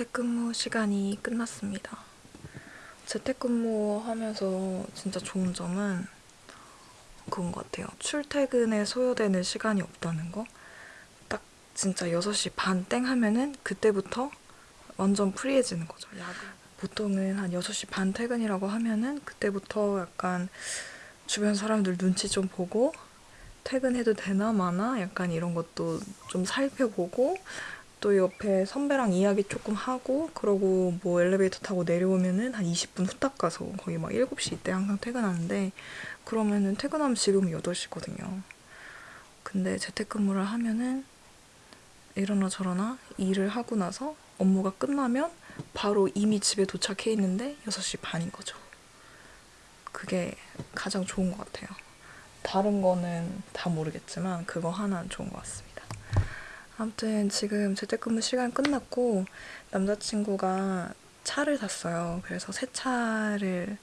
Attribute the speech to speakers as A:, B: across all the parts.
A: 재택근무 시간이 끝났습니다. 재택근무 하면서 진짜 좋은 점은 그건 것 같아요. 출퇴근에 소요되는 시간이 없다는 거. 딱 진짜 6시 반 땡 하면은 그때부터 완전 프리해지는 거죠. 야근. 보통은 한 6시 반 퇴근이라고 하면은 그때부터 약간 주변 사람들 눈치 좀 보고 퇴근해도 되나 마나 약간 이런 것도 좀 살펴보고 또 옆에 선배랑 이야기 조금 하고 그러고 뭐 엘리베이터 타고 내려오면은 한 20분 후딱 가서 거의 막 7시 이때 항상 퇴근하는데 그러면은 퇴근하면 지금 8시거든요. 근데 재택근무를 하면은 이러나 저러나 일을 하고 나서 업무가 끝나면 바로 이미 집에 도착해 있는데 6시 반인 거죠. 그게 가장 좋은 것 같아요. 다른 거는 다 모르겠지만 그거 하나는 좋은 것 같습니다. 아무튼 지금 재택근무 시간 끝났고 남자친구가 차를 샀어요. 그래서 새 차를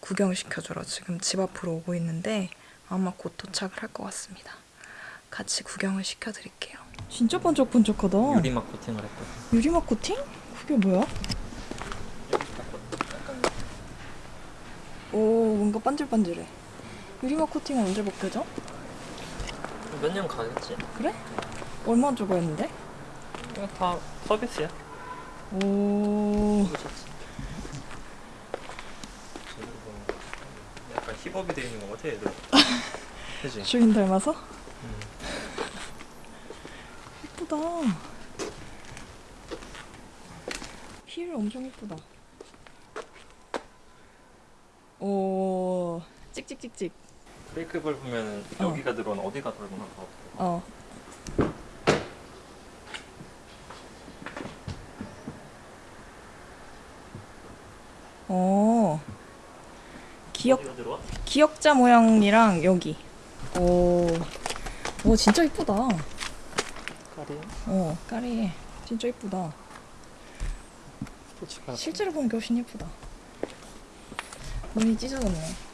A: 구경시켜주러 지금 집 앞으로 오고 있는데 아마 곧 도착을 할 것 같습니다. 같이 구경을 시켜드릴게요. 진짜 번쩍번쩍하다.
B: 유리막 코팅을 했거든.
A: 유리막 코팅? 그게 뭐야? 오 뭔가 반질반질해. 유리막 코팅은 언제 벗겨져?
B: 몇 년 가겠지?
A: 그래? 얼마 주고 했는데?
B: 이거 다 서비스야.
A: 오.
B: 약간 힙업이 돼 있는 것 같아 얘들. 그지?
A: 주인 닮아서?
B: 음.
A: 예쁘다. 힐 엄청 예쁘다. 오 찍찍찍찍.
B: 브레이크 밟으면
A: 어.
B: 여기가 들어오나 어디가 들어오나 봐.
A: 어. 어. 기억? 기억자 모양이랑 여기. 오. 오 진짜 이쁘다.
B: 까리.
A: 어 까리해. 진짜 이쁘다. 실제로 보는 게 훨씬 예쁘다. 눈이 찢어졌네.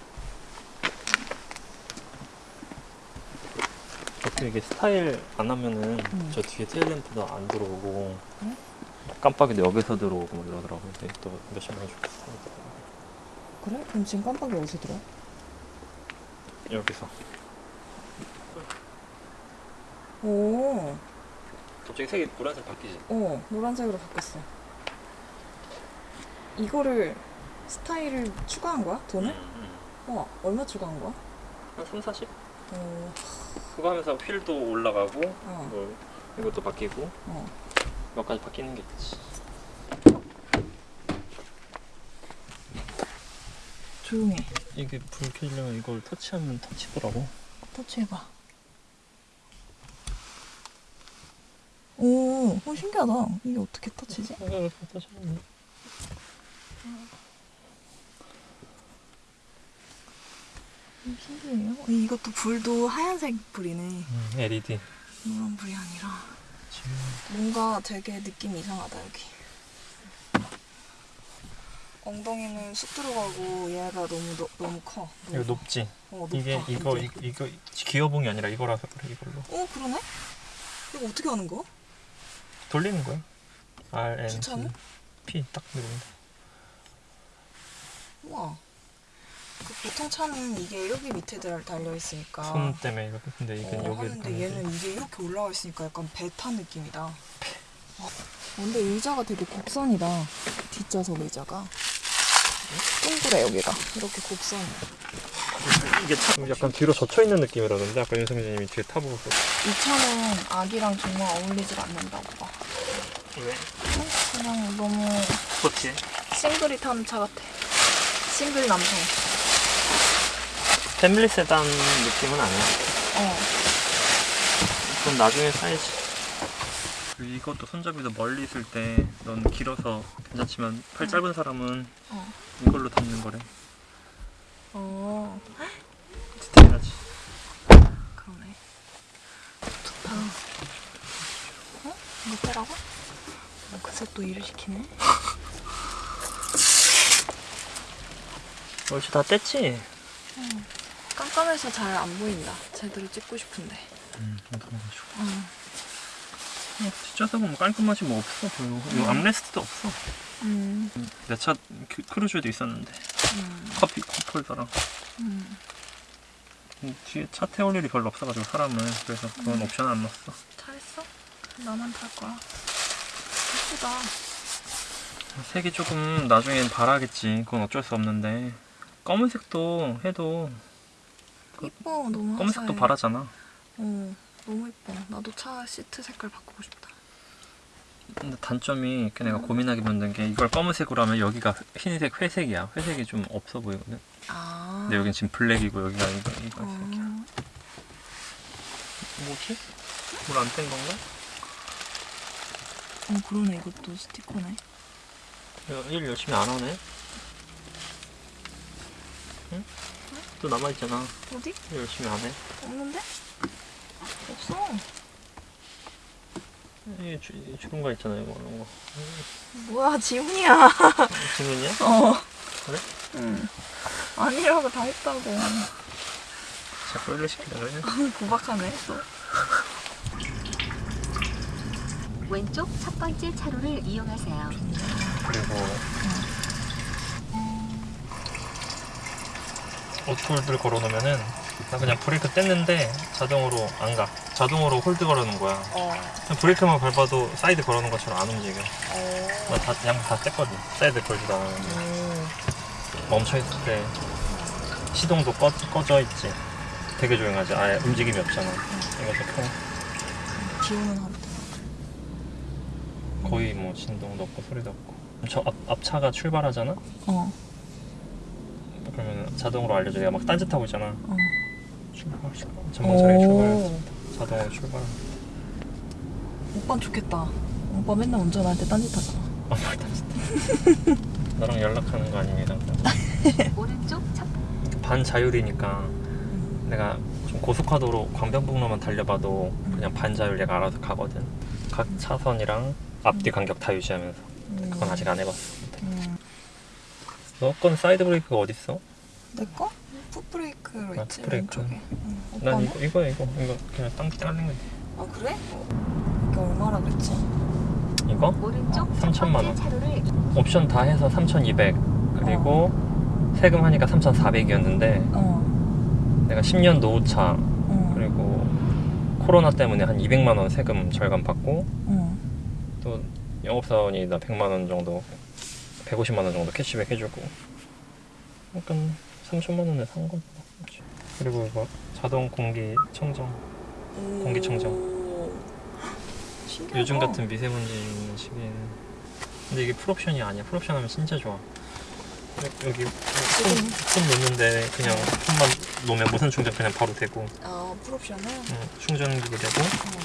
B: 어떻게 이게 스타일 안 하면은
A: 음.
B: 저 뒤에 테일 램프도 안 들어오고
A: 그래?
B: 깜빡이도 여기서 들어오고 뭐 이러더라고. 근데 또 몇십 년 좋겠어.
A: 그래? 그럼 지금 깜빡이 어디서 들어?
B: 여기서.
A: 오.
B: 갑자기 색이 노란색 바뀌지?
A: 어, 노란색으로 바뀌었어. 이거를 스타일을 추가한 거야? 돈을?
B: 음,
A: 어, 얼마 추가한 거야?
B: 한 3, 40?
A: 어,
B: 그거 하면서 휠도 올라가고
A: 어,
B: 뭐 이것도 바뀌고
A: 어.
B: 몇 가지 바뀌는 게 있지.
A: 조용해.
B: 이게 불 켜지려면 이걸 터치하면 터치더라고.
A: 터치해봐. 오, 어, 신기하다. 이게 어떻게 터치지?
B: 이렇게 터치하면
A: 음, 신기해요. 이것도 불도 하얀색 불이네.
B: 음, LED.
A: 노란 불이 아니라. 뭔가 되게 느낌 이상하다 여기. 엉덩이는 쑥 들어가고 얘가 너무 너, 너무 커.
B: 이거 높지.
A: 어, 높다.
B: 이게 이거
A: 완전.
B: 이거, 이거 기어봉이 아니라 이거라서 그래 이걸로
A: 어 그러네? 이거 어떻게 하는 거야?
B: 돌리는 거야. R N? P 딱 누르면 돼.
A: 우와. 그 보통 차는 이게 여기 밑에 달- 달려 있으니까.
B: 손 때문에 이거 근데 이게
A: 어,
B: 여기
A: 하는데 얘는 이게 이렇게 올라가 있으니까 약간 배 탄 느낌이다. 어, 근데 의자가 되게 곡선이다. 뒷좌석 의자가. 동그래 여기가. 이렇게 곡선이야.
B: 이게 참 약간 뒤로 젖혀 있는 느낌이라던데 아까 윤성진님이 뒤에 타보고
A: 이 차는 아기랑 정말 어울리질 않는다고 봐.
B: 왜?
A: 그냥 너무
B: 그렇지.
A: 싱글이 타는 차 같아. 싱글 남성.
B: 패밀리 세단 느낌은 아니야.
A: 어.
B: 그럼 나중에 사야지. 이것도 손잡이도 멀리 있을 때 넌 길어서 괜찮지만 팔 짧은 사람은
A: 어.
B: 이걸로 담는 거래.
A: 어.
B: 디테일하지.
A: 그러네. 좋다. 어? 이거 빼라고? 그새 또 일을 시키네.
B: 얼추 다 뗐지?
A: 깜깜해서 잘 안 보인다. 제대로 찍고 싶은데.
B: 응, 감사해가지고.
A: 응.
B: 뒷좌석은 뭐 깔끔하지 뭐 없어 별로 이거 armrest도 없어
A: 음.
B: 내 차 크루즈에도 있었는데
A: 음.
B: 커피 컵홀더랑
A: 음.
B: 음, 뒤에 차 태울 일이 별로 없어가지고 사람은 그래서 그건
A: 음.
B: 옵션 안 넣었어
A: 잘했어. 나만 탈 거야. 예쁘다.
B: 색이 조금 나중엔 바라겠지 그건 어쩔 수 없는데 검은색도 해도
A: 이뻐 너무
B: 검은색도
A: 화사해.
B: 바라잖아
A: 어 너무 이뻐. 나도 차 시트 색깔 바꾸고 싶다.
B: 근데 단점이 내가
A: 음.
B: 고민하게 만든 게 이걸 검은색으로 하면 여기가 흰색 회색이야 회색이 좀 없어 보이거든
A: 아.
B: 근데 여긴 지금 블랙이고 여기가 이거 이거
A: 어.
B: 색이야 뭐지? 물 안 뗀 건가?
A: 어 그러네 이것도 스티커네.
B: 야, 일 열심히 안 하네 응? 또 남아있잖아
A: 어디?
B: 일 열심히 안 해.
A: 없는데? 없어.
B: 이 주, 이 주름 거 있잖아 이거 이런 거
A: 뭐야 지훈이야.
B: 지문이야?
A: 어.
B: 그래?
A: 응. 아니라고 다 했다고.
B: 자꾸 일을 시키려 그래
A: 구박하네 또.
C: 왼쪽 첫 번째 차로를 이용하세요.
B: 그리고 auto hold를 걸어놓으면은 나 그냥 브레이크 뗐는데 자동으로 안 가. 자동으로 hold 걸어놓은 거야.
A: 어.
B: 그냥 브레이크만 밟아도 사이드 걸어놓은 것처럼 안 움직여.
A: 어.
B: 나다 그냥 다 뗐거든. 사이드 걸지도 않았는데
A: 오.
B: 멈춰 있을 때 시동도 꺼, 꺼져 있지. 되게 조용하지. 아예 움직임이 없잖아. 이것도 켜.
A: 기온은 하루.
B: 거의 뭐 진동도 없고 소리도 없고. 저 앞, 앞차가 출발하잖아.
A: 어.
B: 그러면 자동으로 알려줘. 내가 막 딴짓하고 있잖아.
A: 어.
B: 출발 출발. 출발했습니다 자동으로 출발
A: 오빠 좋겠다. 오빠 맨날 운전할 때 딴짓하잖아.
B: 아뭘 딴짓해 나랑 연락하는 거 아닙니다
C: 오른쪽 첫
B: 반자율이니까 내가 좀 고속화도로 강변북로만 달려봐도
A: 음.
B: 그냥 반자율 얘가 알아서 가거든 각 차선이랑 앞뒤 간격 다 유지하면서 그건 아직 안 해봤어
A: 음.
B: 너 건 사이드 브레이크가 어딨어?
A: 내 거? 풋브레이크로
B: 아,
A: 있지
B: 풋브레이크.
A: 왼쪽에. 응.
B: 난? 이거 이거 이거 이거 그냥 땅 깔린
A: 거아 그래? 이게 얼마라 그랬지?
B: 이거?
C: 오른쪽 첫
B: 3천만 원.
C: 차로를
B: 옵션 다 해서 3,200 그리고 세금 하니까 3,400이었는데
A: 어.
B: 내가 10년 노후차
A: 어.
B: 그리고 코로나 때문에 한 200만 원 세금 절감 받고
A: 어.
B: 또 영업사원이 나 100만 원 정도 150만 원 정도 캐시백 해주고 약간 3천만 원에 산 거죠 그리고 이거 자동 공기 청정 공기 청정.
A: 오. 신기하다.
B: 요즘 같은 미세먼지 있는 시기에는 근데 이게 풀옵션이 아니야 풀옵션 하면 진짜 좋아 여- 여기 폰, 폰 놓는데 그냥 폰만 놓으면 무선 충전 그냥 바로 되고
A: 아 풀옵션은?
B: 응, 충전기도 되고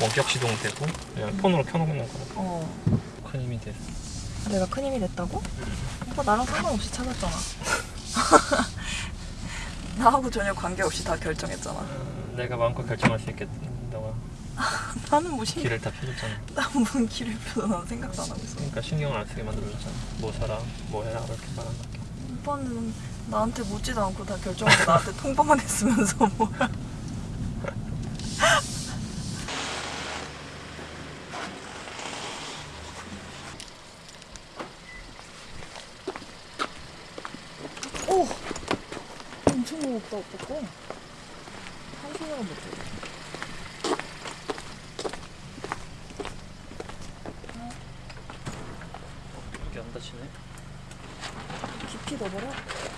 B: 원격 시동 되고 그냥
A: 음.
B: 폰으로 켜놓는 거라
A: 어.
B: 큰 힘이 돼
A: 내가 큰 힘이 됐다고? 오빠 나랑 상관없이 찾았잖아. 나하고 전혀 관계없이 다 결정했잖아.
B: 어, 내가 마음껏 결정할 수 너가
A: 나는 뭐 신,
B: 길을 다 펴줬잖아
A: 나뭔 길을 펴서 난 생각도 안 하고 있어.
B: 그러니까 신경을 안 쓰게 만들어줬잖아 뭐 사라 뭐 해라 이렇게 말한 거
A: 오빠는 나한테 묻지도 않고 다 결정하고 나한테 통보만 했으면서 뭐야. 오! 엄청 무겁다 오빠 거. 한 손으로 못해.
B: 여기 안 다치네
A: 깊이 넣어버려.